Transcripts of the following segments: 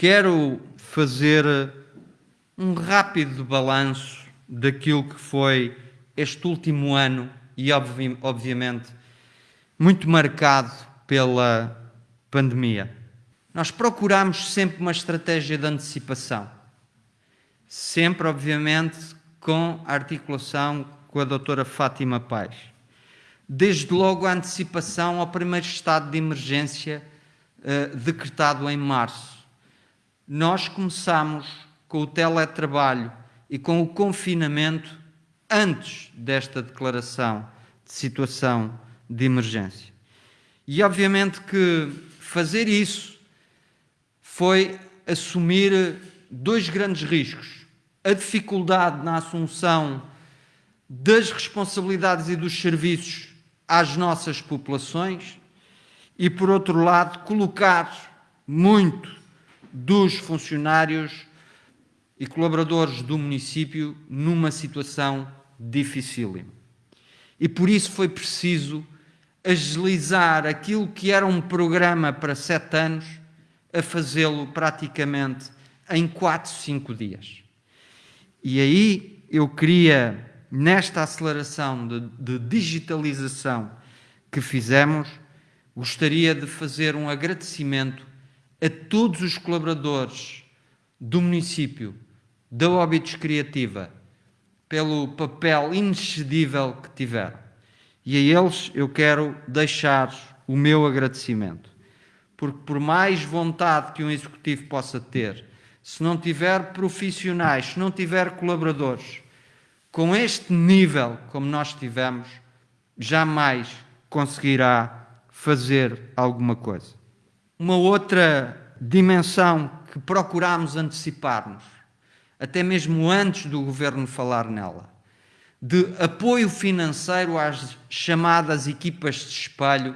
quero fazer um rápido balanço daquilo que foi este último ano e, obvi obviamente, muito marcado pela pandemia. Nós procuramos sempre uma estratégia de antecipação, sempre, obviamente, com a articulação com a doutora Fátima Paz. Desde logo a antecipação ao primeiro estado de emergência uh, decretado em março. Nós começamos com o teletrabalho e com o confinamento antes desta declaração de situação de emergência. E obviamente que fazer isso foi assumir dois grandes riscos. A dificuldade na assunção das responsabilidades e dos serviços às nossas populações e, por outro lado, colocar muito dos funcionários e colaboradores do município numa situação dificílima. E por isso foi preciso agilizar aquilo que era um programa para sete anos a fazê-lo praticamente em quatro, cinco dias. E aí eu queria, nesta aceleração de, de digitalização que fizemos, gostaria de fazer um agradecimento a todos os colaboradores do município, da Óbitos Criativa, pelo papel inexcedível que tiveram. E a eles eu quero deixar o meu agradecimento. Porque por mais vontade que um executivo possa ter, se não tiver profissionais, se não tiver colaboradores, com este nível como nós tivemos, jamais conseguirá fazer alguma coisa. Uma outra dimensão que procuramos antecipar-nos até mesmo antes do governo falar nela, de apoio financeiro às chamadas equipas de espelho,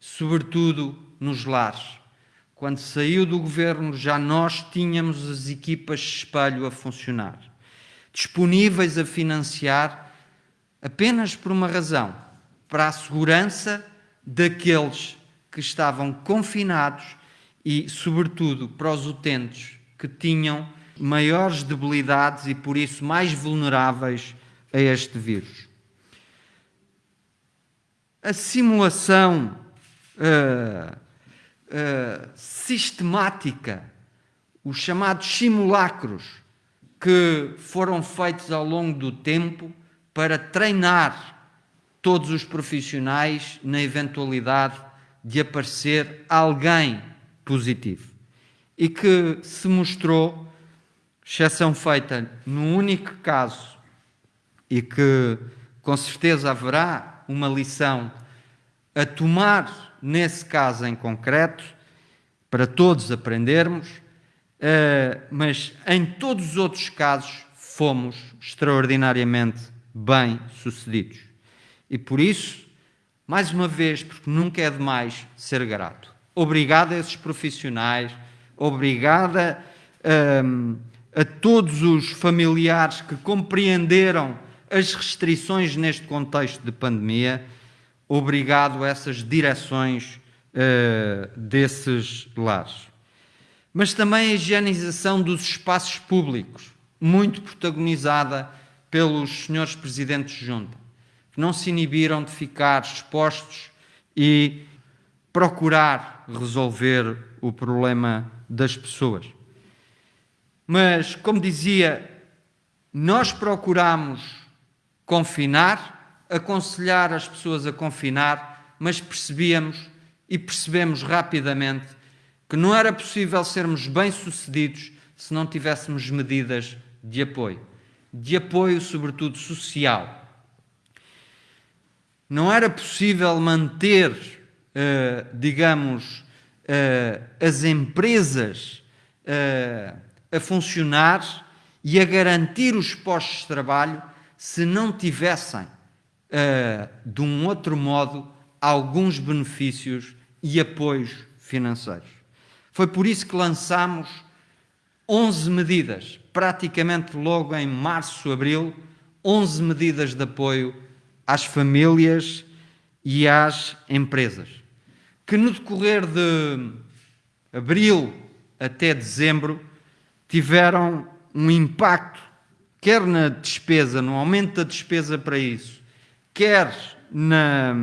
sobretudo nos lares. Quando saiu do governo, já nós tínhamos as equipas de espelho a funcionar, disponíveis a financiar apenas por uma razão, para a segurança daqueles que estavam confinados e, sobretudo, para os utentes que tinham maiores debilidades e, por isso, mais vulneráveis a este vírus. A simulação uh, uh, sistemática, os chamados simulacros que foram feitos ao longo do tempo para treinar todos os profissionais na eventualidade de aparecer alguém positivo. E que se mostrou exceção feita num único caso. E que com certeza haverá uma lição a tomar nesse caso em concreto, para todos aprendermos, eh, mas em todos os outros casos fomos extraordinariamente bem sucedidos. E por isso, mais uma vez, porque nunca é demais ser grato. Obrigado a esses profissionais, obrigada. Um, a todos os familiares que compreenderam as restrições neste contexto de pandemia, obrigado a essas direções uh, desses lares. Mas também a higienização dos espaços públicos, muito protagonizada pelos senhores presidentes de junta, que não se inibiram de ficar expostos e procurar resolver o problema das pessoas. Mas, como dizia, nós procuramos confinar, aconselhar as pessoas a confinar, mas percebíamos e percebemos rapidamente que não era possível sermos bem-sucedidos se não tivéssemos medidas de apoio. De apoio, sobretudo, social. Não era possível manter, uh, digamos, uh, as empresas uh, a funcionar e a garantir os postos de trabalho se não tivessem, de um outro modo, alguns benefícios e apoios financeiros. Foi por isso que lançámos 11 medidas, praticamente logo em março, abril, 11 medidas de apoio às famílias e às empresas, que no decorrer de abril até dezembro, tiveram um impacto, quer na despesa, no aumento da despesa para isso, quer na,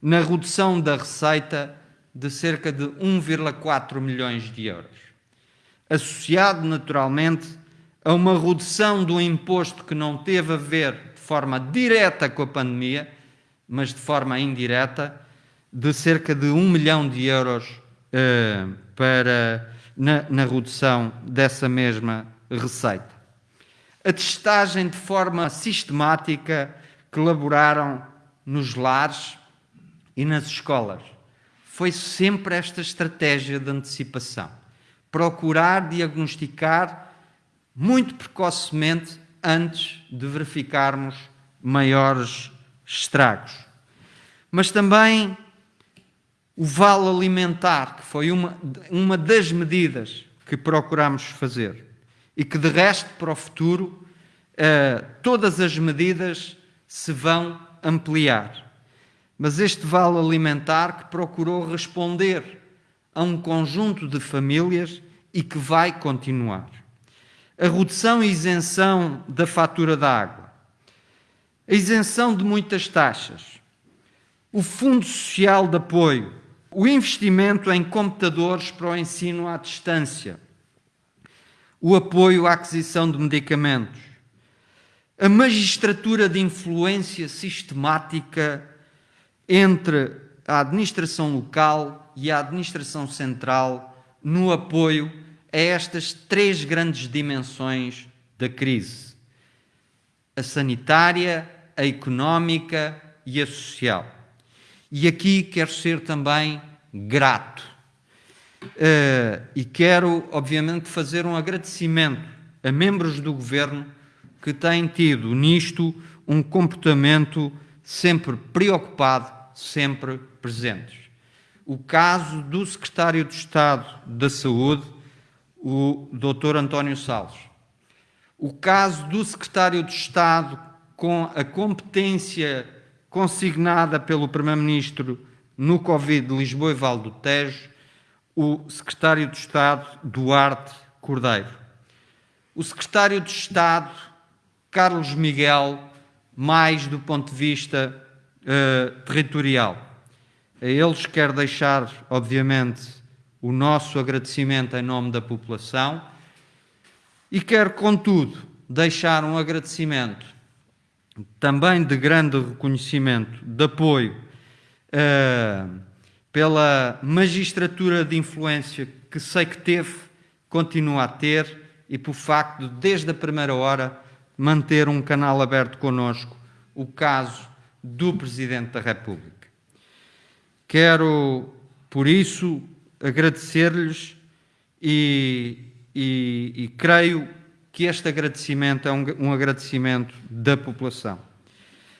na redução da receita de cerca de 1,4 milhões de euros. Associado, naturalmente, a uma redução do imposto que não teve a ver forma direta com a pandemia, mas de forma indireta, de cerca de 1 milhão de euros uh, para, na, na redução dessa mesma receita. A testagem de forma sistemática que elaboraram nos lares e nas escolas. Foi sempre esta estratégia de antecipação. Procurar diagnosticar muito precocemente antes de verificarmos maiores estragos. Mas também o vale alimentar, que foi uma, uma das medidas que procuramos fazer e que, de resto, para o futuro, eh, todas as medidas se vão ampliar. Mas este vale alimentar que procurou responder a um conjunto de famílias e que vai continuar. A redução e isenção da fatura da água, a isenção de muitas taxas, o Fundo Social de Apoio, o investimento em computadores para o ensino à distância, o apoio à aquisição de medicamentos, a magistratura de influência sistemática entre a administração local e a administração central no apoio a estas três grandes dimensões da crise: a sanitária, a económica e a social. E aqui quero ser também grato. Uh, e quero, obviamente, fazer um agradecimento a membros do governo que têm tido nisto um comportamento sempre preocupado, sempre presentes. O caso do secretário de Estado da Saúde, o Dr. António Salles. O caso do secretário de Estado com a competência consignada pelo Primeiro-Ministro no Covid de Lisboa e Val do Tejo, o secretário de Estado Duarte Cordeiro. O secretário de Estado Carlos Miguel, mais do ponto de vista uh, territorial. A eles quero deixar, obviamente, o nosso agradecimento em nome da população e quero, contudo, deixar um agradecimento também de grande reconhecimento, de apoio uh, pela magistratura de influência que sei que teve, continua a ter e por facto de, desde a primeira hora, manter um canal aberto conosco, o caso do Presidente da República. Quero, por isso, agradecer-lhes e, e, e, creio que este agradecimento é um, um agradecimento da população.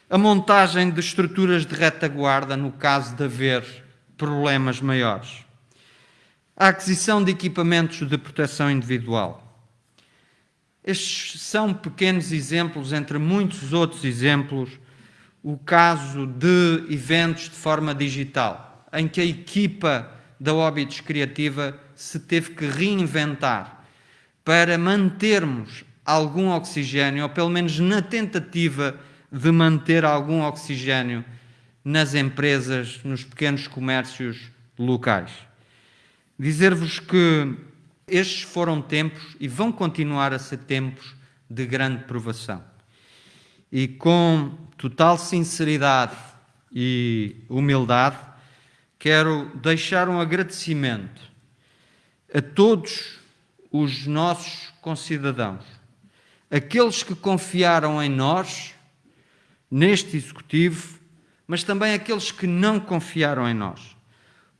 A montagem de estruturas de retaguarda no caso de haver problemas maiores. A aquisição de equipamentos de proteção individual estes são pequenos exemplos, entre muitos outros exemplos, o caso de eventos de forma digital, em que a equipa da Óbitos Criativa se teve que reinventar para mantermos algum oxigênio, ou pelo menos na tentativa de manter algum oxigênio nas empresas, nos pequenos comércios locais. Dizer-vos que estes foram tempos e vão continuar a ser tempos de grande provação. E com total sinceridade e humildade, quero deixar um agradecimento a todos os nossos concidadãos, aqueles que confiaram em nós, neste Executivo, mas também aqueles que não confiaram em nós,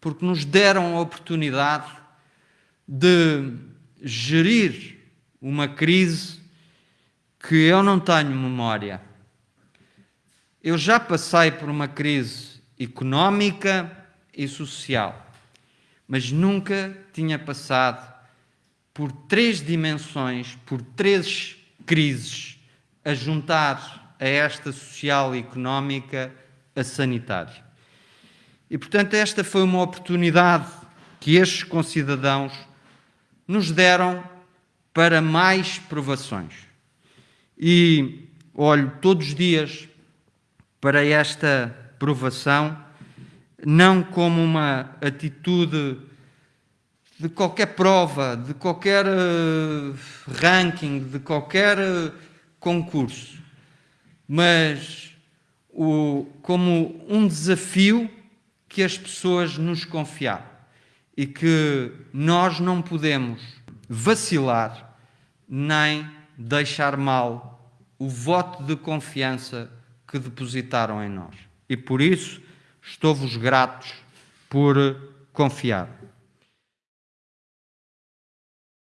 porque nos deram a oportunidade de gerir uma crise que eu não tenho memória. Eu já passei por uma crise económica e social, mas nunca tinha passado por três dimensões, por três crises, a juntar a esta social e económica a sanitária. E, portanto, esta foi uma oportunidade que estes concidadãos nos deram para mais provações. E olho todos os dias para esta provação, não como uma atitude de qualquer prova, de qualquer uh, ranking, de qualquer uh, concurso, mas o, como um desafio que as pessoas nos confiaram e que nós não podemos vacilar nem deixar mal o voto de confiança que depositaram em nós. E por isso estou-vos gratos por confiar.